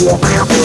Yeah.